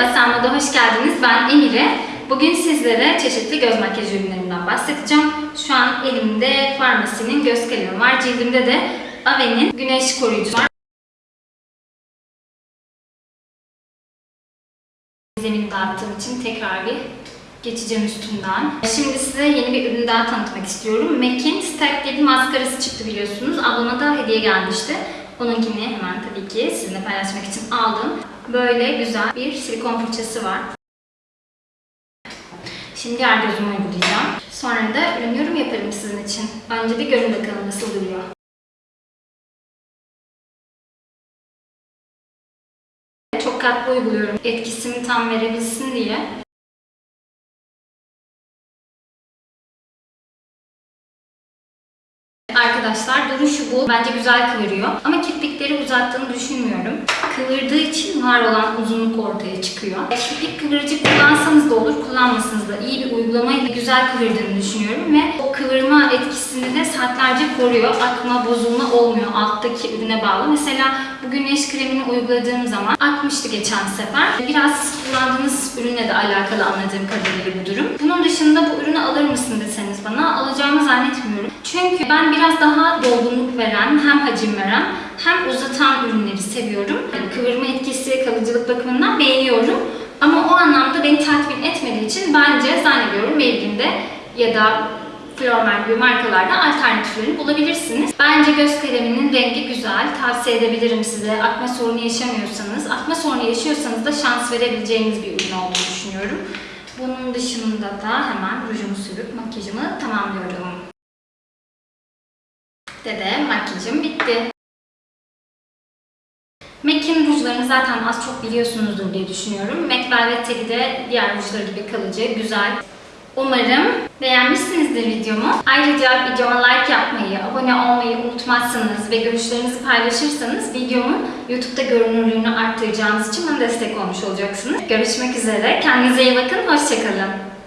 Merhaba Sanmo'da hoş geldiniz. Ben Emire. Bugün sizlere çeşitli göz makyaj ürünlerinden bahsedeceğim. Şu an elimde Farmasi'nin göz kalemi var. Cildimde de Ave'nin güneş koruyucusu var. Zemin dağıttığım için tekrar bir geçeceğim üstünden. Şimdi size yeni bir ürün daha tanıtmak istiyorum. MAC'in Stack diye bir maskarası çıktı biliyorsunuz. Ablama da hediye gelmişti. Onunkini hemen tabii ki sizinle paylaşmak için aldım. Böyle güzel bir silikon fırçası var. Şimdi diğer gözüme uygulayacağım. Sonra da ürün yorum yaparım sizin için. Önce bir görün bakalım nasıl duruyor. Çok katlı uyguluyorum. Etkisini tam verebilsin diye. Arkadaşlar duruşu bu. Bence güzel kıvırıyor. Ama kirpikleri uzattığını düşünmüyorum. Kıvırdığı için var olan uzunluk ortaya çıkıyor. Kirpik kıvırıcı kullansanız da olur, kullanmasanız da iyi bir uygulamayla güzel kıvırdığını düşünüyorum ve o kıvırma etkisini de saatlerce koruyor. Akma, bozulma olmuyor alttaki ürüne bağlı. Mesela bu güneş kremini uyguladığım zaman akmıştı geçen sefer. Biraz kullandığınız ürünle de alakalı anladığım kadarıyla bu durum. Bunun dışında bu ürünü alır mısın deseniz bana alacağımı zannetmiyorum. Çünkü ben biraz daha dolgunluk veren, hem hacim veren hem uzatan ürünleri seviyorum. Yani kıvırma etkisi, kalıcılık bakımından beğeniyorum. Ama o anlamda beni tatmin etmediği için bence zannediyorum Maybelline'de ya da Flormel gibi markalarda alternatiflerini bulabilirsiniz. Bence göz kaleminin rengi güzel. Tavsiye edebilirim size. Akma sorunu yaşamıyorsanız, akma sorunu yaşıyorsanız da şans verebileceğiniz bir ürün olduğunu düşünüyorum. Bunun dışında da hemen rujumu sürüp makyajımı tamamlıyorum. Dede makyajım bitti. MAC'in rujlarını zaten az çok biliyorsunuzdur diye düşünüyorum. MAC Velvet Teli de diğer rujları gibi kalıcı, güzel. Umarım beğenmişsinizdir videomu. Ayrıca videoma like yapmayı, abone olmayı unutmazsanız ve görüşlerinizi paylaşırsanız videomun YouTube'da görünürlüğünü arttıracağınız için bana destek olmuş olacaksınız. Görüşmek üzere. Kendinize iyi bakın. Hoşçakalın.